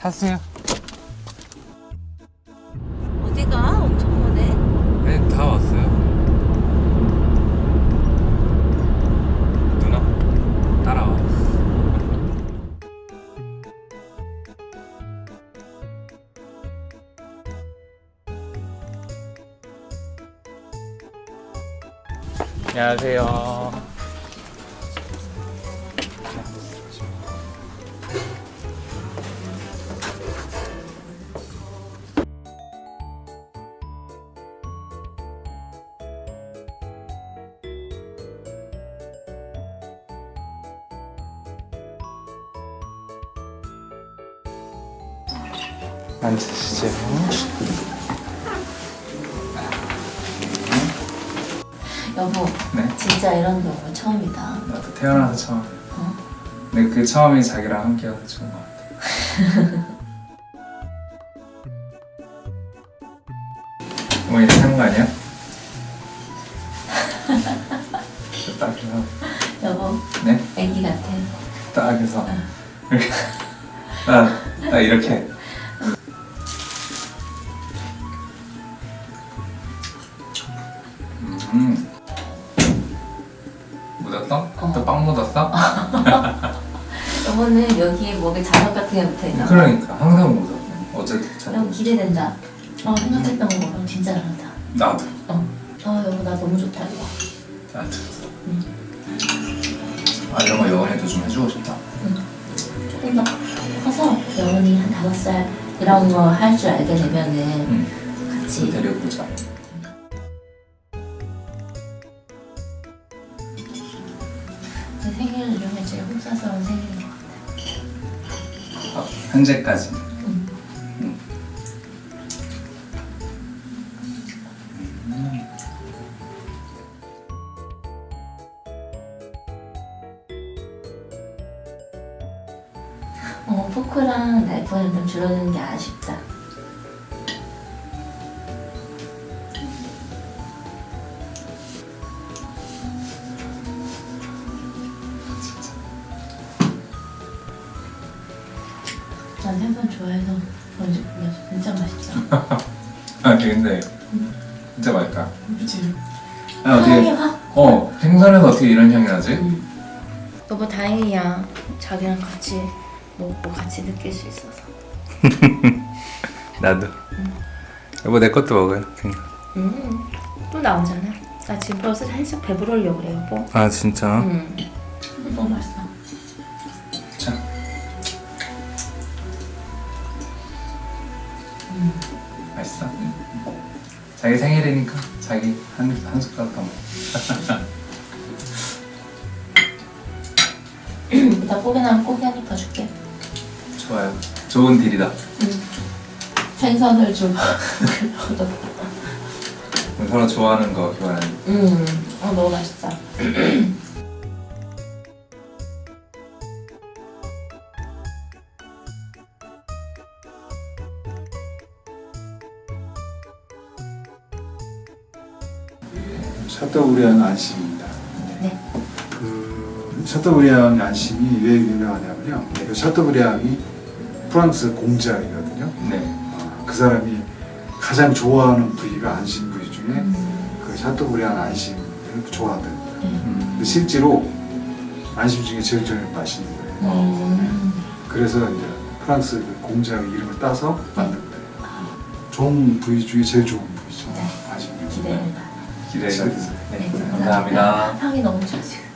타세요. 어디가? 엄청 머네. 네, 다 왔어요. 누나, 따라와. 안녕하세요. 앉으시죠. 여보, 네. 진짜 이런 경우 처음이다. 나도 태어나서 처음. 어? 근데 그 처음이 자기랑 함께여서 좋은 것 같아. 어머니 사는 거 아니야? 딱 해서 여보, 네? 애기 같아. 딱 해서 이렇게 딱, 딱 이렇게 음 묻었어? 어. 또빵 묻었어? 여보는 여기에 목에 자석 같은 게 붙어있나 봐. 그러니까 항상 묻어 잘 너무 기대된다. 어, 생각했던 거랑 진짜 잘한다. 나도 어. 아, 여보, 나 너무 좋다, 이거. 나도 응. 아 이런 거 여원이도 좀 해주고 싶다 조금 더 커서 영원히 한 다섯 살 이런 거 할 줄 알게 되면은 응 같이 데려보자 현재까지. 어, 포크랑 나이프는 좀 줄어드는 게 아쉽다. 생선 좋아해서 그런지 몰랐어. 진짜 맛있다. 아 근데 진짜 맛있다 그치? 아 어떻게 향이 확. 어 생선에서 어떻게 이런 향이 나지? 여보 다행이야. 자기랑 같이 먹고 같이 느낄 수 있어서. 나도 여보 내 것도 먹어요 음, 또 나오잖아. 나 지금 벌써 살짝 배부르려고 그래 여보. 아 진짜? 음. 너무 맛있어. 맛있어? 자기 생일이니까 자기 한, 한 숟가락 더 먹어 이따 고기 나면 고기 한 입 더 줄게. 좋아요 좋은 딜이다 생선을 좀. 우리 서로 좋아하는 거 교환하는 음, 어 너무 맛있다. 샤토브리안 안심입니다. 네. 그 샤토브리안 안심이 왜 유명하냐면요. 그 샤토브리안이 프랑스 공작이거든요. 네 어, 그 사람이 가장 좋아하는 부위가 안심 부위 중에 음, 그 샤토브리안 안심을 좋아하거든요. 음. 근데 실제로 안심 중에 제일 제일 맛있는 거예요. 음. 그래서 이제 프랑스 그 공작의 이름을 따서 만든 거예요. 좋은 부위 중에 제일 좋은 부위죠. 네. 안심. 기대된다. 기대가 잘 됐어요. 네 네, 감사합니다. 향이 너무 좋아 지금.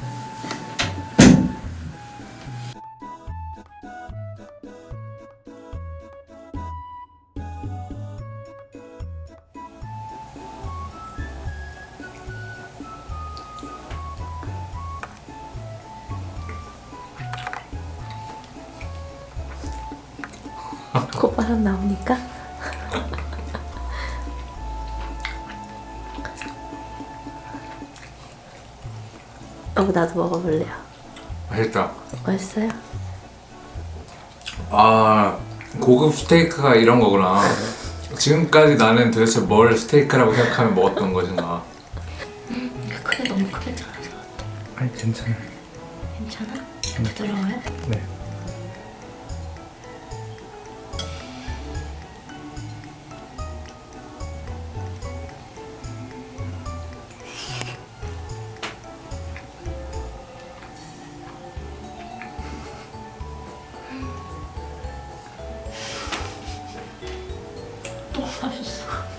콧바람 나오니까 어 나도 먹어볼래요. 맛있다. 맛있어요? 아 고급 스테이크가 이런 거구나. 지금까지 나는 도대체 뭘 스테이크라고 생각하면 먹었던 것인가 크게 너무 크게 잘라서 아니 괜찮아. 괜찮아? 부드러워요? 네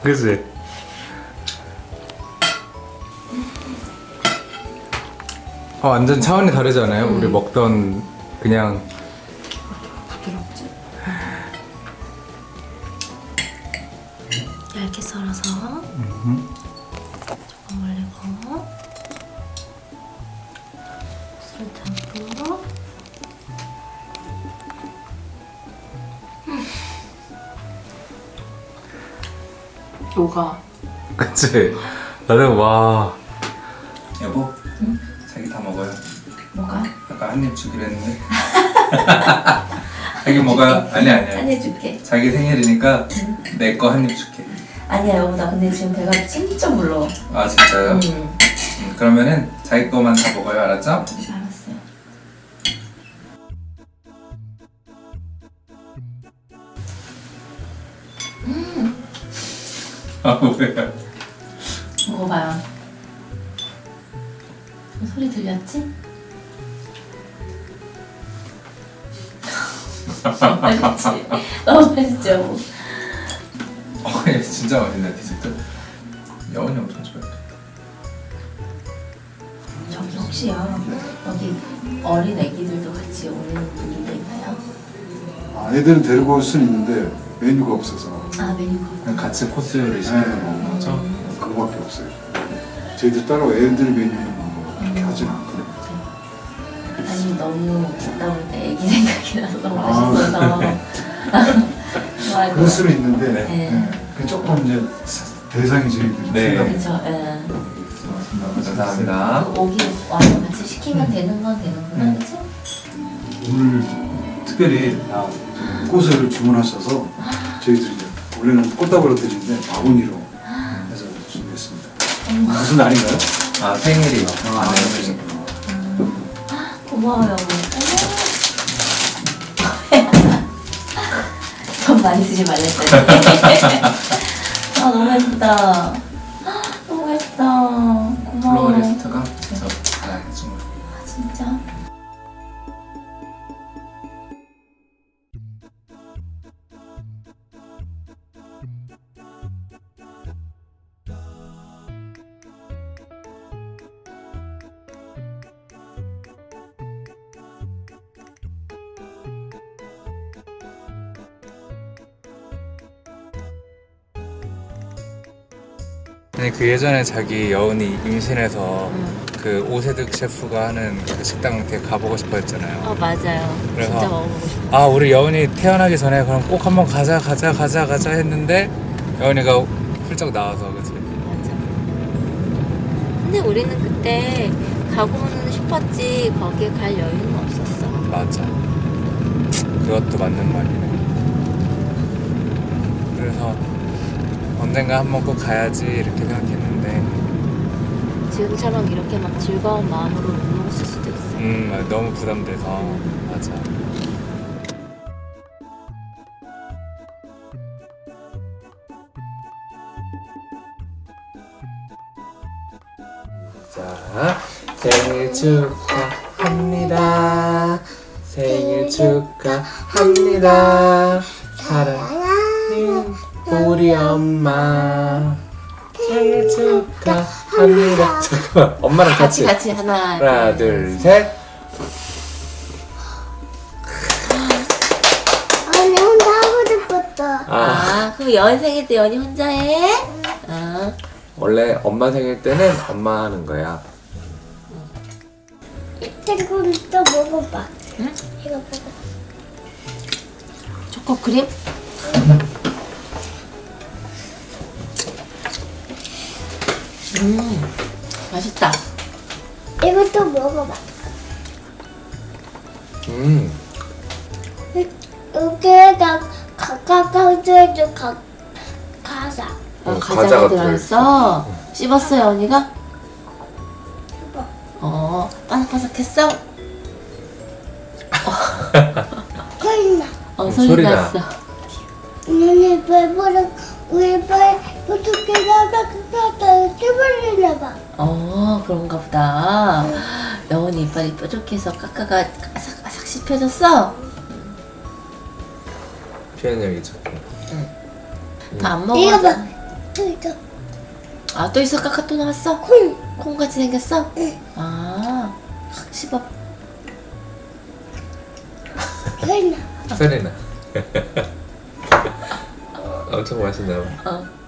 그지? 어, 완전 차원이 다르잖아요. 우리 먹던 그냥 부드럽지? 얇게 썰어서 조금 올리고 설탕도 녹아 그치? 나도 와. 여보? 자기 다 먹어요. 뭐가? 아까 한 입 주기로 했는데. 자기 먹어요? 아니 아니야. 한입 줄게. 자기 생일이니까 내 거 한 입 줄게. 아니야 여보. 나 근데 지금 배가 진짜 불러 아 진짜요? 음. 음, 그러면은 자기 거만 다 먹어요 알았죠? 아 뭐야 먹어봐요 소리 들렸지? 너무 맛있지? 너무 여보 어, 얘 진짜 맛있네 디저트 여운이 엄청 좋아해 저기 혹시요 여기 어린 애기들도 같이 오는 분들도 있나요? 아, 애들은 데리고 올 수는 있는데 메뉴가 없어서 아 메뉴가 그냥 같이 코스를 시키는 거 거죠? 그거밖에 없어요. 저희들 따로 애들 메뉴는 뭐 그렇게 하진 않거든요. 아니 너무 갔다 올때 애기 생각이 나서 너무 아. 맛있어서 좋아할 그럴 것 수는 있는데 네. 네. 그 조금 이제 대상이 저희들이 네. 예. 감사합니다 그 오기 와서 같이 시키면 되는 건 되는구나 네. 그쵸? 오늘 특별히 꽃을 주문하셔서 저희들이 원래는 꽃다발로 드리는데 바구니로 해서 준비했습니다. 무슨 날인가요? 아 생일이요 아, 네. 생일. 고마워요 돈 많이 쓰지 말랬어요 아 너무 예쁘다 아니 그 예전에 자기 여운이 임신해서 응. 그 오세득 셰프가 하는 그 식당 이렇게 가보고 싶어 했잖아요. 어 맞아요. 그래서- 진짜 먹어보고 싶어 아 우리 여운이 태어나기 전에 그럼 꼭 한번 가자 가자 가자 가자 했는데 여운이가 훌쩍 나와서 그치? 맞아. 근데 우리는 그때 가고는 싶었지 거기에 갈 여유는 없었어. 맞아. 그것도 맞는 말이네. 그래서 언젠가 한 번 꼭 가야지 이렇게 생각했는데. 지금처럼 이렇게 막 즐거운 마음으로 못 먹었을 수도 있어 음 너무 부담돼서. 맞아. 자 생일 축하합니다. 생일 축하합니다 우리 엄마 생일 축하합니다 잠깐만 엄마랑 같이 같이 같이 하나 하나 둘셋 아니 혼자 하고 싶었다. 아, 아 그럼 여은 생일 때 연이 혼자 해? 아 원래 엄마 생일 때는 엄마 하는 거야. 이거 또 먹어봐. 응? 이거 먹어. 초코 크림? 음 맛있다 이것도 먹어봐. 음, 여기에다 가 가자. 어, 음, 과자가 과자가 들어있어 씹었어요 언니가? 어 바삭바삭했어? 그나 어 음, 소리. 났어 너네 배부른 우리 배 어떻게 나가다 찌발리나 봐. 어, 그런가 보다. 네. 여운이 이빨이 뾰족해서 까까가 아삭아삭 씹혀졌어? 피아노기 좋고. 응. 음. 밥안 먹어. 이거 봐. 또 있어. 아, 또 있어? 까까 또 나왔어? 콩. 콩같이 생겼어? 응. 아, 확 씹어. 소리나. 소리나. 엄청 맛있나 봐. 어.